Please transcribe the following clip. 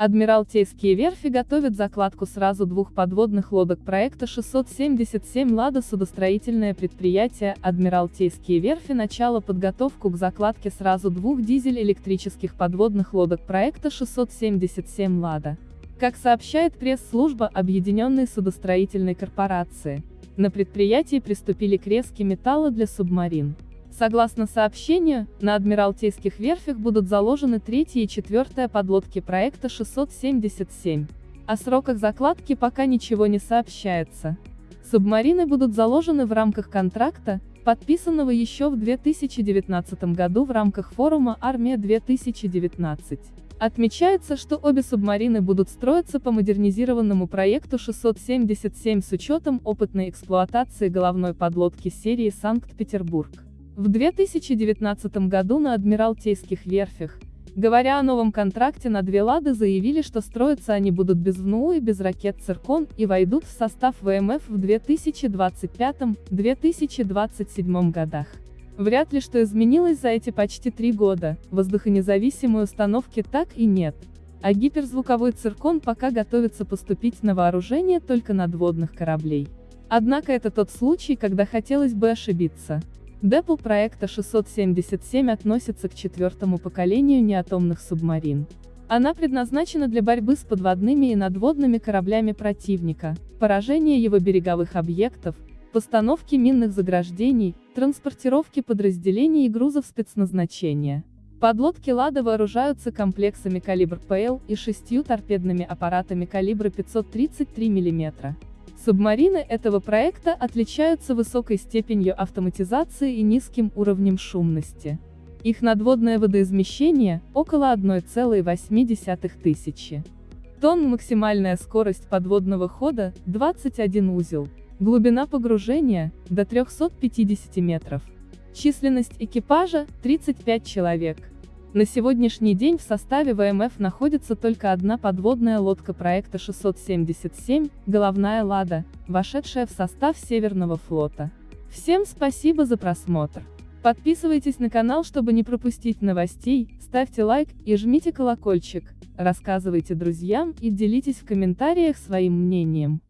Адмиралтейские верфи готовят закладку сразу двух подводных лодок проекта 677 «Лада» судостроительное предприятие «Адмиралтейские верфи» начало подготовку к закладке сразу двух дизель-электрических подводных лодок проекта 677 «Лада». Как сообщает пресс-служба Объединенной судостроительной корпорации, на предприятии приступили к резке металла для субмарин. Согласно сообщению, на Адмиралтейских верфях будут заложены третья и четвертая подлодки проекта 677. О сроках закладки пока ничего не сообщается. Субмарины будут заложены в рамках контракта, подписанного еще в 2019 году в рамках форума «Армия-2019». Отмечается, что обе субмарины будут строиться по модернизированному проекту 677 с учетом опытной эксплуатации головной подлодки серии «Санкт-Петербург». В 2019 году на Адмиралтейских верфях, говоря о новом контракте на две «Лады» заявили, что строятся они будут без ВНУ и без ракет «Циркон» и войдут в состав ВМФ в 2025-2027 годах. Вряд ли что изменилось за эти почти три года, воздухонезависимой установки так и нет. А гиперзвуковой циркон пока готовится поступить на вооружение только надводных кораблей. Однако это тот случай, когда хотелось бы ошибиться. Депл проекта 677 относится к четвертому поколению неатомных субмарин. Она предназначена для борьбы с подводными и надводными кораблями противника, поражения его береговых объектов, постановки минных заграждений, транспортировки подразделений и грузов спецназначения. Подлодки «Лада» вооружаются комплексами калибр ПЛ и шестью торпедными аппаратами калибра 533 мм. Субмарины этого проекта отличаются высокой степенью автоматизации и низким уровнем шумности. Их надводное водоизмещение – около 1,8 тысячи тонн, максимальная скорость подводного хода – 21 узел, глубина погружения – до 350 метров. Численность экипажа – 35 человек. На сегодняшний день в составе ВМФ находится только одна подводная лодка проекта 677, головная «Лада», вошедшая в состав Северного флота. Всем спасибо за просмотр. Подписывайтесь на канал, чтобы не пропустить новостей, ставьте лайк и жмите колокольчик, рассказывайте друзьям и делитесь в комментариях своим мнением.